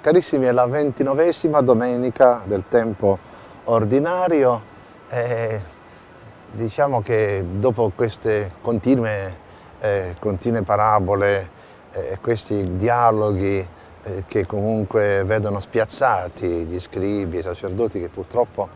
Carissimi, è la ventinovesima domenica del tempo ordinario e diciamo che dopo queste continue, eh, continue parabole e eh, questi dialoghi eh, che comunque vedono spiazzati gli scribi, i sacerdoti che purtroppo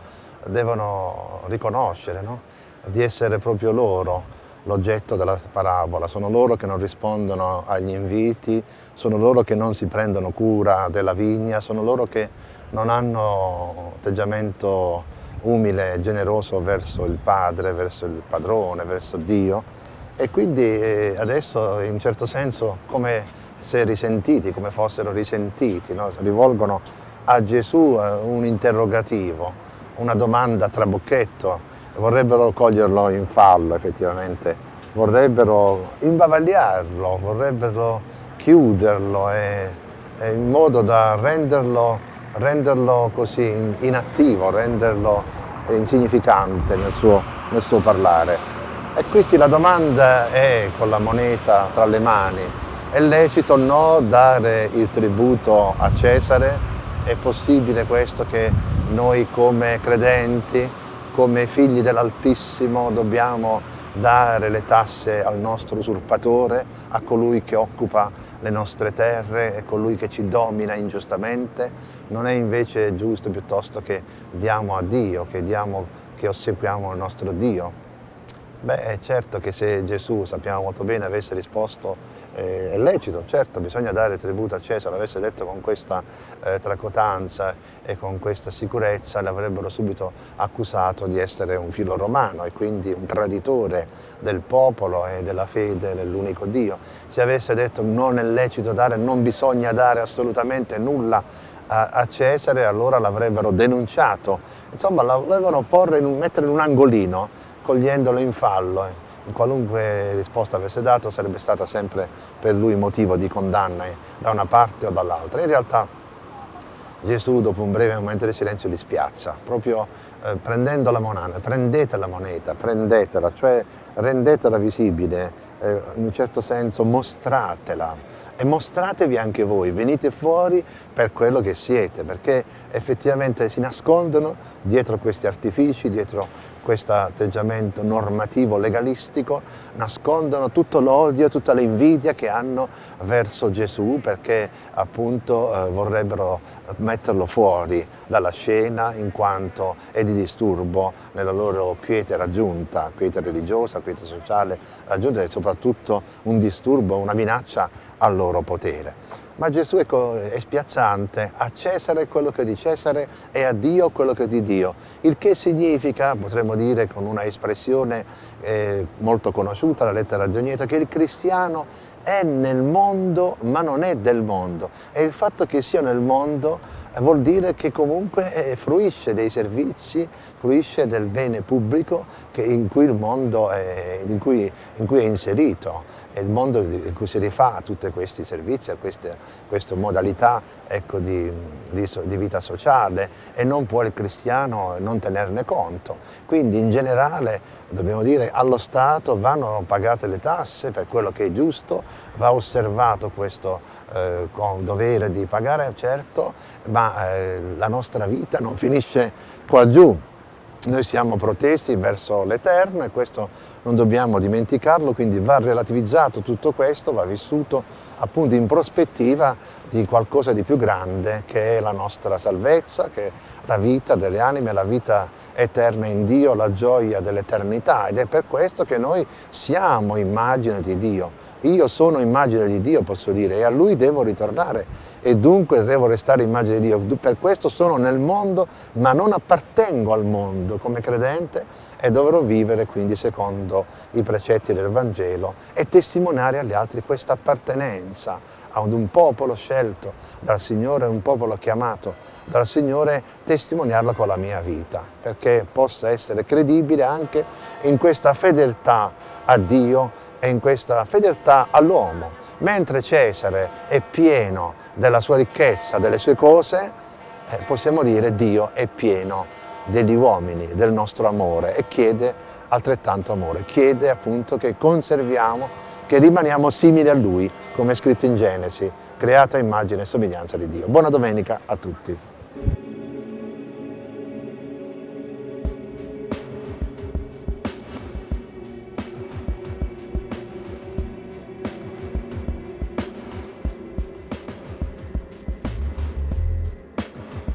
devono riconoscere no? di essere proprio loro l'oggetto della parabola, sono loro che non rispondono agli inviti, sono loro che non si prendono cura della vigna, sono loro che non hanno atteggiamento umile e generoso verso il padre, verso il padrone, verso Dio. E quindi eh, adesso in certo senso come se risentiti, come fossero risentiti, no? rivolgono a Gesù eh, un interrogativo, una domanda trabocchetto vorrebbero coglierlo in fallo effettivamente, vorrebbero imbavagliarlo, vorrebbero chiuderlo e, e in modo da renderlo, renderlo così inattivo, renderlo insignificante nel suo, nel suo parlare. E quindi la domanda è con la moneta tra le mani, è lecito o no dare il tributo a Cesare? È possibile questo che noi come credenti come figli dell'Altissimo dobbiamo dare le tasse al nostro usurpatore, a colui che occupa le nostre terre e colui che ci domina ingiustamente? Non è invece giusto piuttosto che diamo a Dio, che, diamo, che ossequiamo il nostro Dio? Beh, è certo che se Gesù, sappiamo molto bene, avesse risposto è lecito, certo, bisogna dare tributo a Cesare, l'avesse detto con questa eh, tracotanza e con questa sicurezza, l'avrebbero subito accusato di essere un filo romano e quindi un traditore del popolo e della fede nell'unico Dio. Se avesse detto non è lecito dare, non bisogna dare assolutamente nulla a, a Cesare, allora l'avrebbero denunciato, insomma l'avevano mettere in un angolino, cogliendolo in fallo. Qualunque risposta avesse dato sarebbe stata sempre per lui motivo di condanna eh, da una parte o dall'altra. In realtà Gesù dopo un breve momento di silenzio li spiazza, proprio eh, prendendo la moneta, prendete la moneta, prendetela, cioè rendetela visibile, eh, in un certo senso mostratela e mostratevi anche voi, venite fuori per quello che siete, perché effettivamente si nascondono dietro questi artifici, dietro questo atteggiamento normativo legalistico nascondono tutto l'odio, tutta l'invidia che hanno verso Gesù perché appunto eh, vorrebbero metterlo fuori dalla scena in quanto è di disturbo nella loro quiete raggiunta, quiete religiosa, quiete sociale raggiunta e soprattutto un disturbo, una minaccia al loro potere. Ma Gesù ecco, è spiazzante, a Cesare quello che è di Cesare e a Dio quello che è di Dio, il che significa, potremmo dire con una espressione eh, molto conosciuta, la lettera Gionieto, che il cristiano è nel mondo ma non è del mondo. E il fatto che sia nel mondo eh, vuol dire che comunque eh, fruisce dei servizi, fruisce del bene pubblico in cui il mondo è, in cui, in cui è inserito è il mondo in cui si rifà a tutti questi servizi, a queste, queste modalità ecco, di, di, di, vita sociale e non può il cristiano non tenerne conto. Quindi in generale dobbiamo dire allo Stato vanno pagate le tasse per quello che è giusto, va osservato questo eh, con dovere di pagare, certo, ma eh, la nostra vita non finisce qua giù. Noi siamo protesi verso l'Eterno e questo non dobbiamo dimenticarlo, quindi va relativizzato tutto questo, va vissuto appunto in prospettiva di qualcosa di più grande che è la nostra salvezza, che è la vita delle anime, la vita eterna in Dio, la gioia dell'eternità ed è per questo che noi siamo immagine di Dio. Io sono immagine di Dio, posso dire, e a Lui devo ritornare e dunque devo restare immagine di Dio. Per questo sono nel mondo, ma non appartengo al mondo come credente e dovrò vivere quindi secondo i precetti del Vangelo e testimoniare agli altri questa appartenenza ad un popolo scelto dal Signore, un popolo chiamato dal Signore, testimoniarlo con la mia vita, perché possa essere credibile anche in questa fedeltà a Dio e in questa fedeltà all'uomo. Mentre Cesare è pieno della sua ricchezza, delle sue cose, eh, possiamo dire Dio è pieno degli uomini, del nostro amore e chiede altrettanto amore, chiede appunto che conserviamo, che rimaniamo simili a Lui, come è scritto in Genesi, creato a immagine e somiglianza di Dio. Buona domenica a tutti.